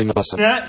Thing awesome. Yeah.